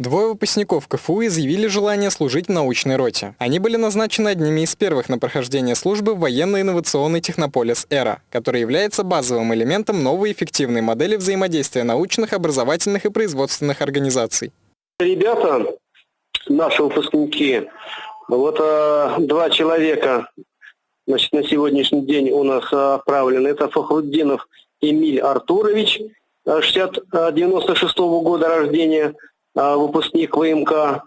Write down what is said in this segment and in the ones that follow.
Двое выпускников КФУ изъявили желание служить в научной роте. Они были назначены одними из первых на прохождение службы в военно-инновационный технополис «Эра», который является базовым элементом новой эффективной модели взаимодействия научных, образовательных и производственных организаций. Ребята, наши выпускники, вот а, два человека значит, на сегодняшний день у нас отправлены. Это Фахруддинов Эмиль Артурович, 60, 96 -го года рождения – выпускник ВМК,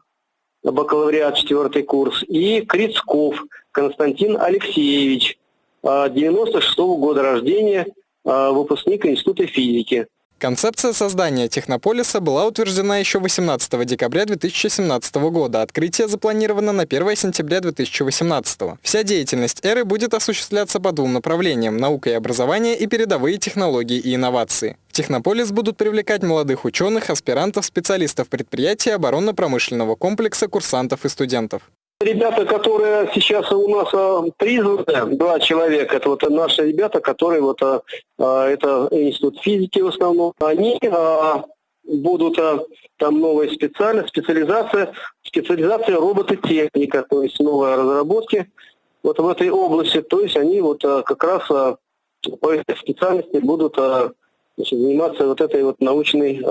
бакалавриат, четвертый курс, и Крицков Константин Алексеевич, 96 -го года рождения, а, выпускник Института физики. Концепция создания технополиса была утверждена еще 18 декабря 2017 года. Открытие запланировано на 1 сентября 2018. Вся деятельность эры будет осуществляться по двум направлениям – наука и образование и передовые технологии и инновации. Технополис будут привлекать молодых ученых, аспирантов, специалистов предприятия оборонно-промышленного комплекса, курсантов и студентов. Ребята, которые сейчас у нас а, призваны, два человека, это вот наши ребята, которые вот, а, а, это институт физики в основном, они будут там новая специальность, специализация, специализация робототехника, то есть новые разработки вот в этой области, то есть они вот как раз по этой специальности будут значит, заниматься вот этой вот научной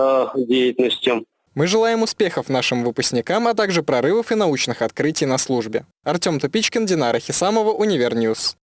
деятельностью. Мы желаем успехов нашим выпускникам, а также прорывов и научных открытий на службе. Артем Тупичкин, Динара Хисамова, Univer News.